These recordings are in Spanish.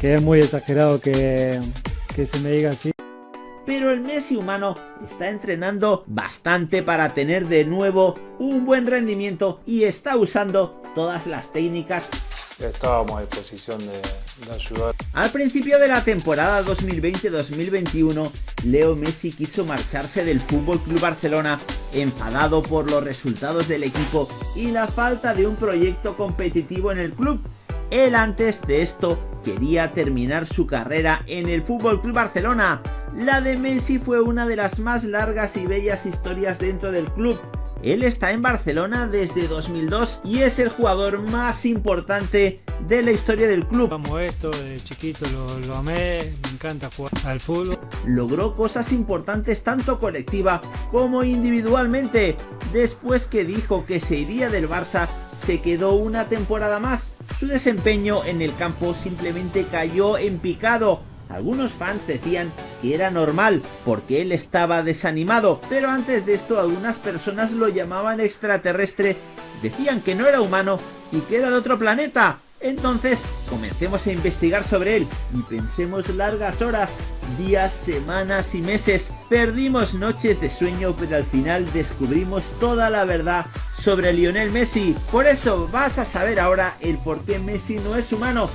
que es muy exagerado que, que se me diga así. Pero el Messi humano está entrenando bastante para tener de nuevo un buen rendimiento y está usando todas las técnicas estábamos a disposición de, de, ayudar. Al principio de la temporada 2020-2021, Leo Messi quiso marcharse del Fútbol Club Barcelona, enfadado por los resultados del equipo y la falta de un proyecto competitivo en el club. Él antes de esto quería terminar su carrera en el Fútbol Club Barcelona. La de Messi fue una de las más largas y bellas historias dentro del club, él está en Barcelona desde 2002 y es el jugador más importante de la historia del club. Amo esto, de chiquito lo, lo, amé, me encanta jugar al fútbol. Logró cosas importantes tanto colectiva como individualmente. Después que dijo que se iría del Barça, se quedó una temporada más. Su desempeño en el campo simplemente cayó en picado algunos fans decían que era normal porque él estaba desanimado, pero antes de esto algunas personas lo llamaban extraterrestre, decían que no era humano y que era de otro planeta. Entonces, comencemos a investigar sobre él y pensemos largas horas, días, semanas y meses. Perdimos noches de sueño, pero al final descubrimos toda la verdad sobre Lionel Messi. Por eso vas a saber ahora el por qué Messi no es humano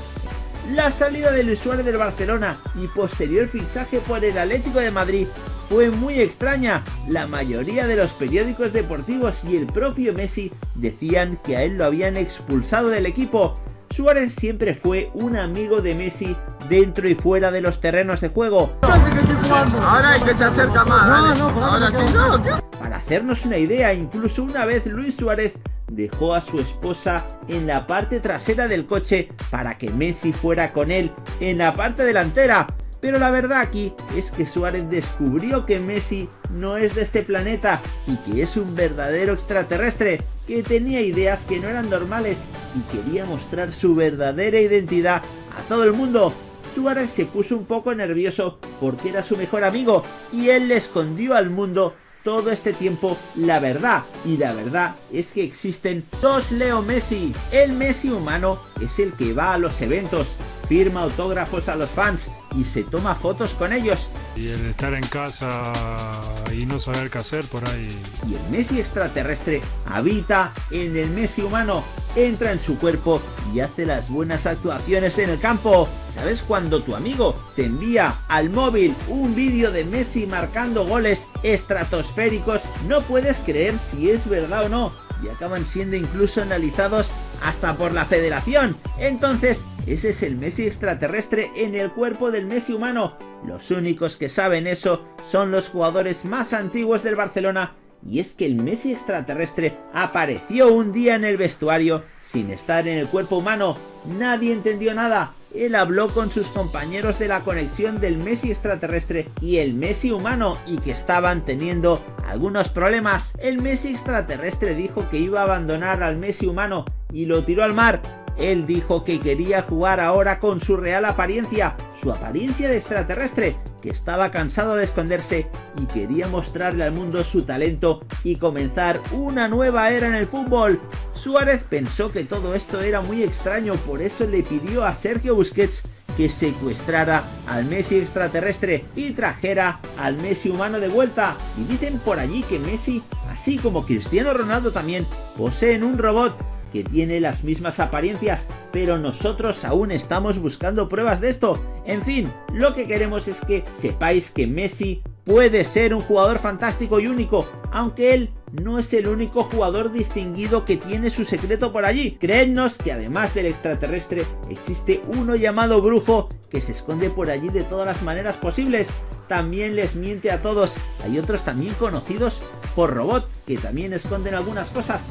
la salida del Suárez del Barcelona y posterior fichaje por el Atlético de Madrid fue muy extraña. La mayoría de los periódicos deportivos y el propio Messi decían que a él lo habían expulsado del equipo. Suárez siempre fue un amigo de Messi dentro y fuera de los terrenos de juego. Ahora hay que Para hacernos una idea, incluso una vez Luis Suárez dejó a su esposa en la parte trasera del coche para que Messi fuera con él en la parte delantera. Pero la verdad aquí es que Suárez descubrió que Messi no es de este planeta y que es un verdadero extraterrestre que tenía ideas que no eran normales y quería mostrar su verdadera identidad a todo el mundo. Suárez se puso un poco nervioso porque era su mejor amigo y él le escondió al mundo todo este tiempo la verdad. Y la verdad es que existen dos Leo Messi. El Messi humano es el que va a los eventos, firma autógrafos a los fans y se toma fotos con ellos. Y el estar en casa y no saber qué hacer por ahí. Y el Messi extraterrestre habita en el Messi humano, entra en su cuerpo y hace las buenas actuaciones en el campo. ¿Sabes cuando tu amigo te envía al móvil un vídeo de Messi marcando goles estratosféricos? No puedes creer si es verdad o no y acaban siendo incluso analizados hasta por la federación. Entonces, ese es el Messi extraterrestre en el cuerpo del Messi humano. Los únicos que saben eso son los jugadores más antiguos del Barcelona y es que el Messi extraterrestre apareció un día en el vestuario sin estar en el cuerpo humano. Nadie entendió nada. Él habló con sus compañeros de la conexión del Messi extraterrestre y el Messi humano y que estaban teniendo algunos problemas. El Messi extraterrestre dijo que iba a abandonar al Messi humano y lo tiró al mar él dijo que quería jugar ahora con su real apariencia, su apariencia de extraterrestre, que estaba cansado de esconderse y quería mostrarle al mundo su talento y comenzar una nueva era en el fútbol. Suárez pensó que todo esto era muy extraño, por eso le pidió a Sergio Busquets que secuestrara al Messi extraterrestre y trajera al Messi humano de vuelta. Y dicen por allí que Messi, así como Cristiano Ronaldo también, poseen un robot que tiene las mismas apariencias, pero nosotros aún estamos buscando pruebas de esto. En fin, lo que queremos es que sepáis que Messi puede ser un jugador fantástico y único, aunque él no es el único jugador distinguido que tiene su secreto por allí. Creednos que además del extraterrestre, existe uno llamado brujo que se esconde por allí de todas las maneras posibles. También les miente a todos. Hay otros también conocidos por robot que también esconden algunas cosas.